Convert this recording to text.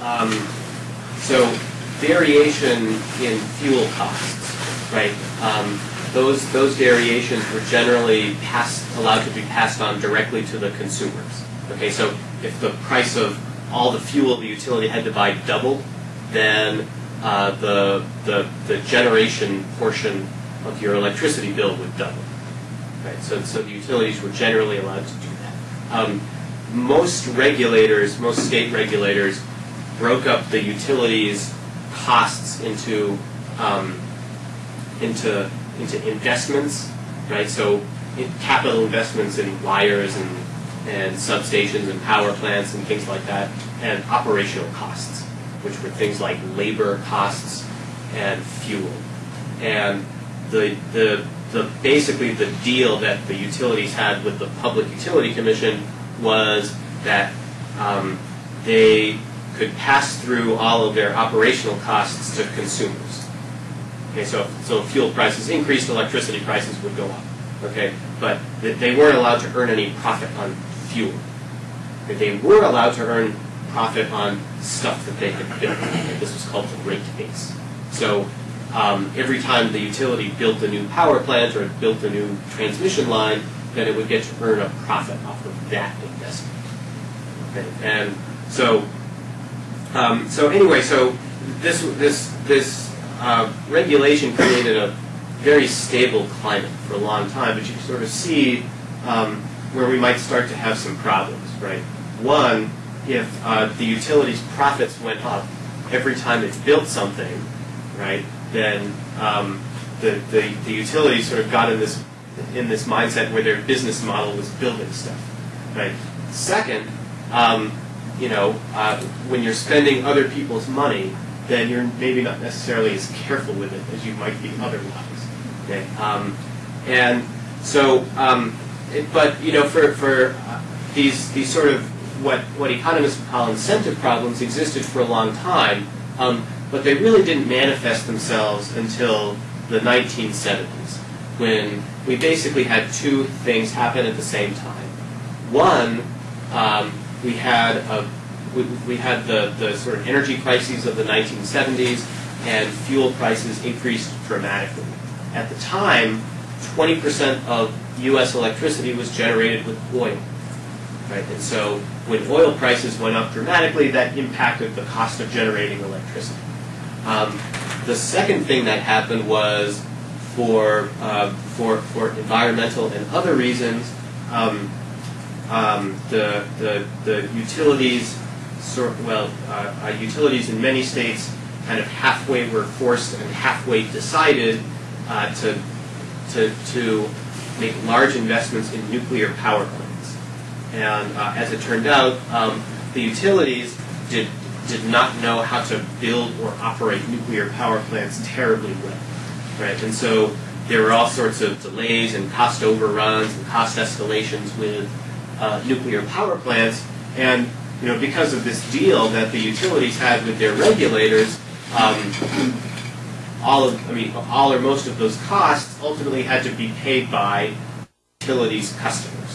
um, so variation in fuel costs, right? Um, those those variations were generally passed, allowed to be passed on directly to the consumers. Okay, so if the price of all the fuel the utility had to buy doubled, then uh, the, the the generation portion of your electricity bill would double. Right, so so the utilities were generally allowed to do that. Um, most regulators, most state regulators, broke up the utilities costs into um, into into investments, right? So in capital investments in wires and and substations and power plants and things like that, and operational costs, which were things like labor costs and fuel. And the the the basically the deal that the utilities had with the Public Utility Commission was that um, they could pass through all of their operational costs to consumers. Okay, so so if fuel prices increased, electricity prices would go up. Okay, but they weren't allowed to earn any profit on fuel. They were allowed to earn profit on stuff that they had built. This was called the rate base. So um, every time the utility built a new power plant or built a new transmission line, then it would get to earn a profit off of that investment. Okay, and so um, so anyway, so this this this uh, regulation created a very stable climate for a long time, but you can sort of see um, where we might start to have some problems, right? One, if uh, the utility's profits went up every time it built something, right, then um, the, the, the utility sort of got in this in this mindset where their business model was building stuff, right? Second, um, you know, uh, when you're spending other people's money, then you're maybe not necessarily as careful with it as you might be otherwise. Okay, um, and so, um, it, but you know, for for uh, these these sort of what what economists call incentive problems existed for a long time, um, but they really didn't manifest themselves until the 1970s, when we basically had two things happen at the same time. One, um, we had a we, we had the, the sort of energy crises of the 1970s, and fuel prices increased dramatically. At the time, 20% of U.S. electricity was generated with oil. Right? And so when oil prices went up dramatically, that impacted the cost of generating electricity. Um, the second thing that happened was for, uh, for, for environmental and other reasons, um, um, the, the, the utilities, sort, well, uh, uh, utilities in many states kind of halfway were forced and halfway decided uh, to, to, to make large investments in nuclear power plants. And uh, as it turned out, um, the utilities did, did not know how to build or operate nuclear power plants terribly well. Right? And so there were all sorts of delays and cost overruns and cost escalations with uh, nuclear power plants. And you know, because of this deal that the utilities had with their regulators, um, all of, I mean, all or most of those costs ultimately had to be paid by utilities customers.